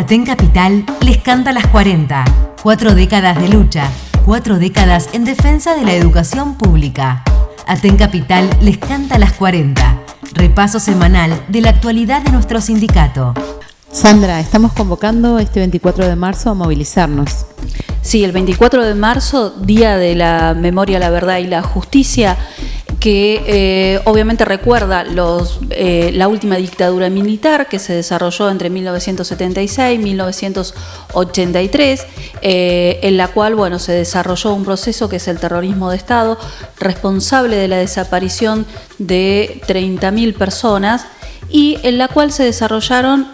Aten Capital les canta las 40. Cuatro décadas de lucha, cuatro décadas en defensa de la educación pública. Aten Capital les canta las 40. Repaso semanal de la actualidad de nuestro sindicato. Sandra, estamos convocando este 24 de marzo a movilizarnos. Sí, el 24 de marzo, Día de la Memoria, la Verdad y la Justicia, que eh, obviamente recuerda los, eh, la última dictadura militar que se desarrolló entre 1976 y 1983, eh, en la cual bueno, se desarrolló un proceso que es el terrorismo de Estado, responsable de la desaparición de 30.000 personas y en la cual se desarrollaron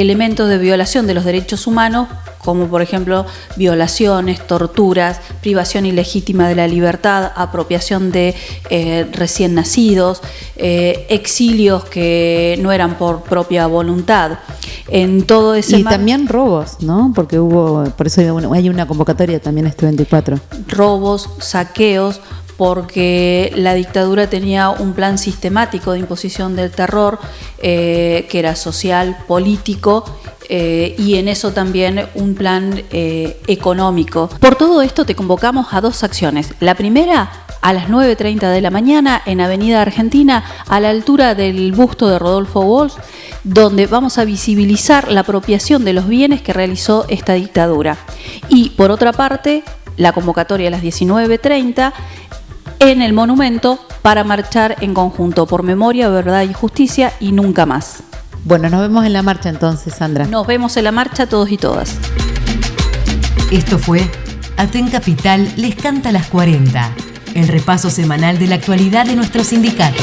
elementos de violación de los derechos humanos como por ejemplo violaciones, torturas, privación ilegítima de la libertad, apropiación de eh, recién nacidos, eh, exilios que no eran por propia voluntad. En todo ese y también robos, ¿no? Porque hubo, por eso hay una convocatoria también este 24. Robos, saqueos, porque la dictadura tenía un plan sistemático de imposición del terror eh, que era social, político eh, y en eso también un plan eh, económico. Por todo esto te convocamos a dos acciones. La primera a las 9.30 de la mañana en Avenida Argentina, a la altura del busto de Rodolfo Walsh, donde vamos a visibilizar la apropiación de los bienes que realizó esta dictadura. Y por otra parte, la convocatoria a las 19.30 en el monumento para marchar en conjunto por memoria, verdad y justicia y nunca más. Bueno, nos vemos en la marcha entonces, Sandra. Nos vemos en la marcha todos y todas. Esto fue Aten Capital les canta las 40, el repaso semanal de la actualidad de nuestro sindicato.